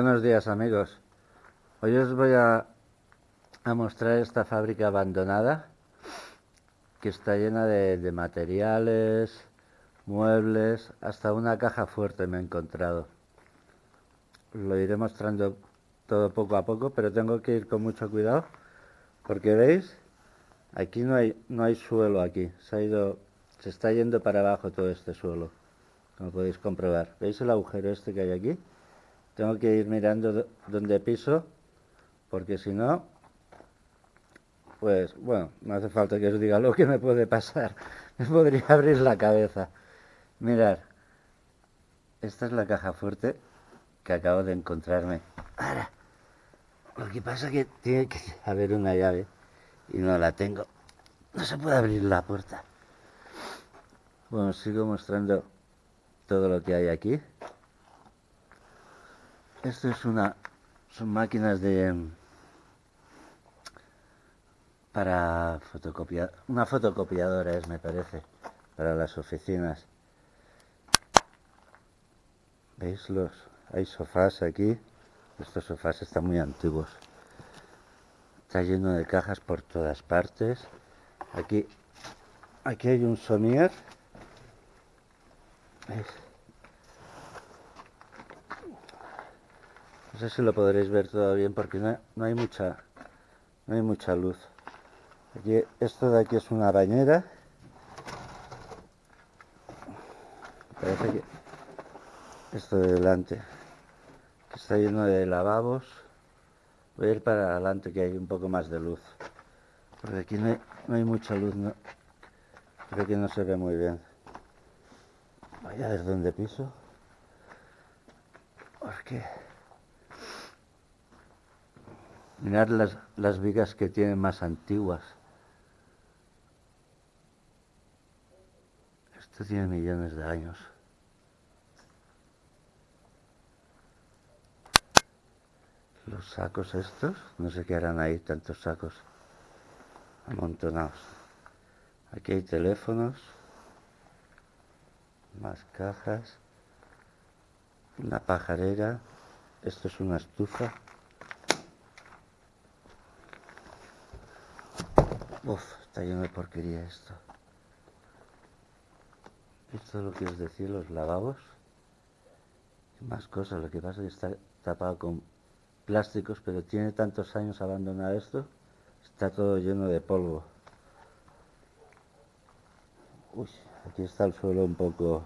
Buenos días amigos. Hoy os voy a, mostrar esta fábrica abandonada que está llena de, materiales, muebles, hasta una caja fuerte me he encontrado. lo iré mostrando todo poco a poco, pero tengo que ir con mucho cuidado porque veis, aquí no hay, no hay suelo aquí, se ha ido, se está yendo para abajo todo este suelo, como podéis comprobar. ¿Veis el agujero este que hay aquí? Tengo que ir mirando dónde piso, porque si no, pues bueno, no hace falta que os diga lo que me puede pasar. Me podría abrir la cabeza. Mirad, esta es la caja fuerte que acabo de encontrarme. Ahora, lo que pasa es que tiene que haber una llave y no la tengo. No se puede abrir la puerta. Bueno, sigo mostrando todo lo que hay aquí. Esto es una, son máquinas de para fotocopiar, una fotocopiadora es, me parece, para las oficinas. ¿Veis los? Hay sofás aquí. Estos sofás están muy antiguos. Está lleno de cajas por todas partes. Aquí, aquí hay un somier. ¿Veis? No sé si lo podréis ver todo bien porque no, hay mucha no hay mucha luz. Aquí, esto de aquí es una bañera. Parece que esto de delante está lleno de lavabos. Voy a ir para adelante que hay un poco más de luz. Porque aquí no hay, no hay mucha luz, no. Creo que no se ve muy bien. Voy a ver dónde piso. Porque Mirad las, las vigas que tienen más antiguas. Esto tiene millones de años. Los sacos estos, no sé qué harán ahí, tantos sacos amontonados. Aquí hay teléfonos, más cajas, una pajarera, esto es una estufa. Uf, está lleno de porquería esto. Esto es lo que os decía, los lavabos. Y más cosas, lo que pasa es que está tapado con plásticos, pero tiene tantos años abandonado esto, está todo lleno de polvo. Uy, aquí está el suelo un poco...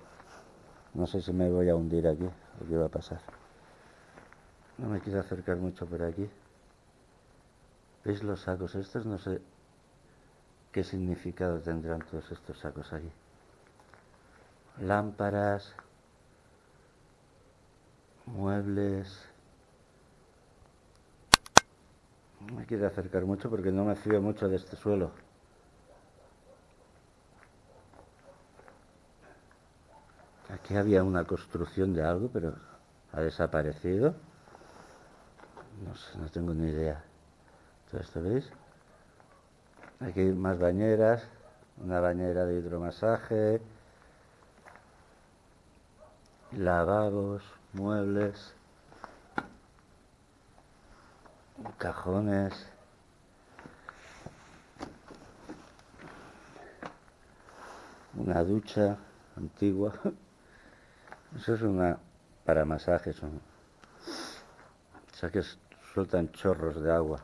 No sé si me voy a hundir aquí, o qué va a pasar. No me quiero acercar mucho por aquí. ¿Veis los sacos estos? No sé ¿Qué significado tendrán todos estos sacos allí? Lámparas, muebles. No me quiero acercar mucho porque no me fío mucho de este suelo. Aquí había una construcción de algo, pero ha desaparecido. No sé, no tengo ni idea. ¿Todo esto veis? Aquí más bañeras, una bañera de hidromasaje, lavabos, muebles, cajones, una ducha antigua. Eso es una para masajes, o sea que sueltan chorros de agua.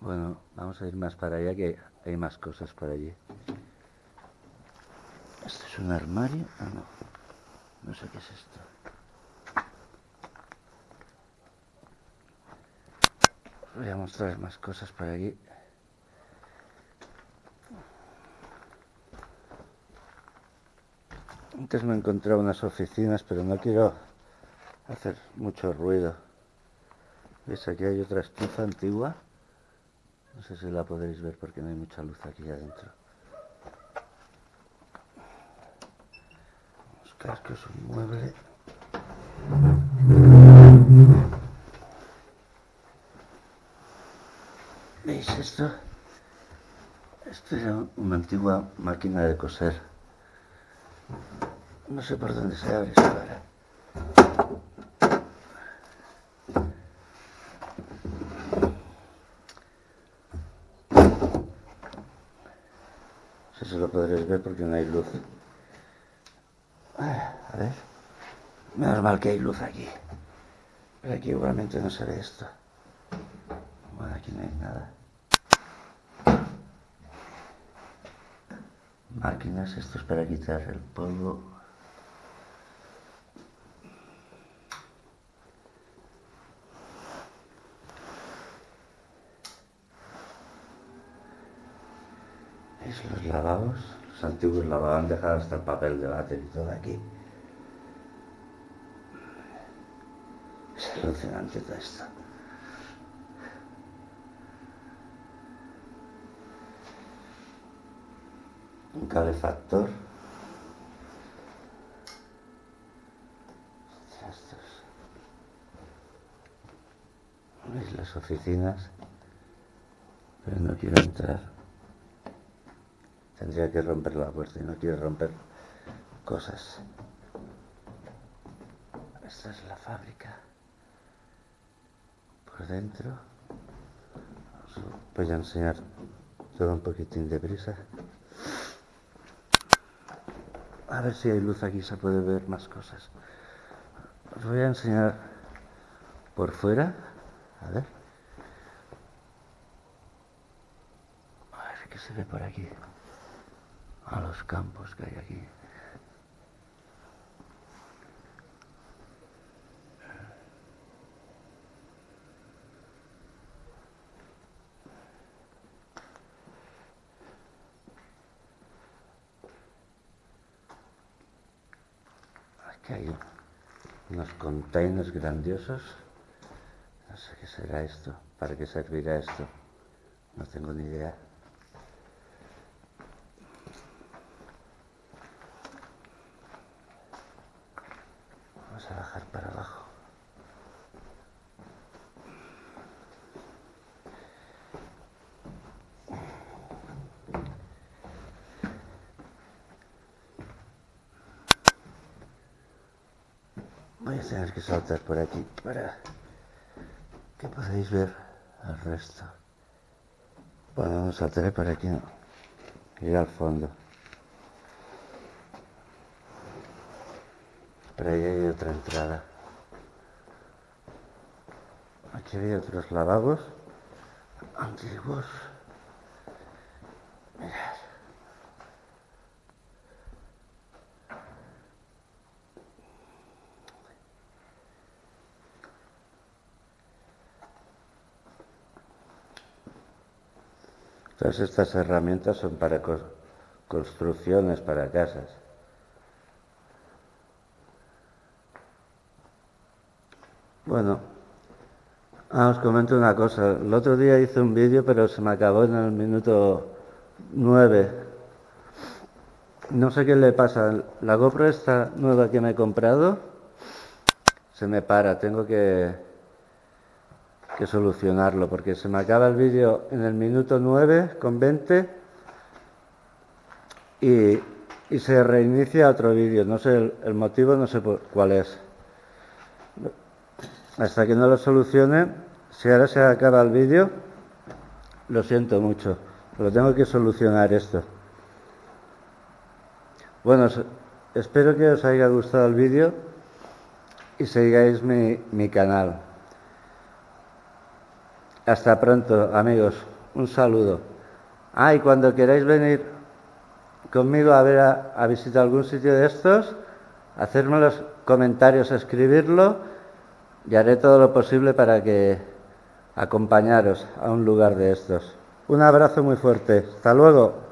Bueno, vamos a ir más para allá que hay más cosas por allí. ¿Esto es un armario? Ah, no. No sé qué es esto. Voy a mostrar más cosas por aquí. Antes me he encontrado unas oficinas, pero no quiero hacer mucho ruido. ¿Ves? Aquí hay otra estufa antigua. No sé si la podréis ver porque no hay mucha luz aquí adentro. Buscar que es un mueble. ¿Veis esto? Esto era una antigua máquina de coser. No sé por dónde se abre esta ver porque no hay luz. A ver. Menos mal que hay luz aquí. Pero aquí igualmente no se ve esto. Bueno, aquí no hay nada. Máquinas, esto es para quitar el polvo. ¿Veis los lavados? Los antiguos lavados han dejado hasta el papel de váter y todo aquí. Es alucinante todo esto. un calefactor. ¿Veis las oficinas? Pero no quiero entrar. Tendría que romper la puerta y no quiero romper cosas. Esta es la fábrica. Por dentro. Os voy a enseñar todo un poquitín de brisa. A ver si hay luz aquí, se puede ver más cosas. Os voy a enseñar por fuera. A ver. A ver qué se ve por aquí. A los campos que hay aquí. hay unos containers grandiosos. No sé qué será esto, para qué servirá esto. No tengo ni idea. Vamos a para abajo. Voy a tener que saltar por aquí para que podáis ver el resto. Bueno, saltaré por aquí, no. Ir al fondo. Pero ahí hay otra entrada. Aquí hay otros lavabos antiguos. Todas estas herramientas son para construcciones, para casas. Bueno, ah, os comento una cosa. El otro día hice un vídeo, pero se me acabó en el minuto 9. No sé qué le pasa. La GoPro esta nueva que me he comprado se me para. Tengo que que solucionarlo, porque se me acaba el vídeo en el minuto 9 con 20 y, se reinicia otro vídeo. No sé el, motivo, no sé cuál es. Hasta que no lo solucione, si ahora se acaba el vídeo, lo siento mucho, pero tengo que solucionar esto. Bueno, espero que os haya gustado el vídeo y sigáis mi, mi canal. Hasta pronto, amigos. Un saludo. Ah, y cuando queráis venir conmigo a ver a, visitar algún sitio de estos, hacerme los comentarios, escribirlo y haré todo lo posible para que acompañaros a un lugar de estos. Un abrazo muy fuerte. Hasta luego.